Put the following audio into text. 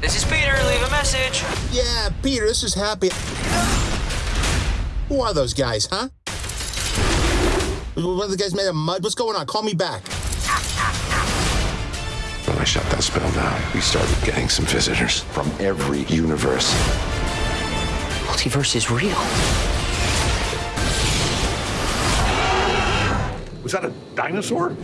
This is Peter. Leave a message. Yeah, Peter, this is Happy. Who are those guys, huh? One of the guys made of mud? What's going on? Call me back. When I shut that spell down, we started getting some visitors from every universe. Multiverse is real. Was that a dinosaur?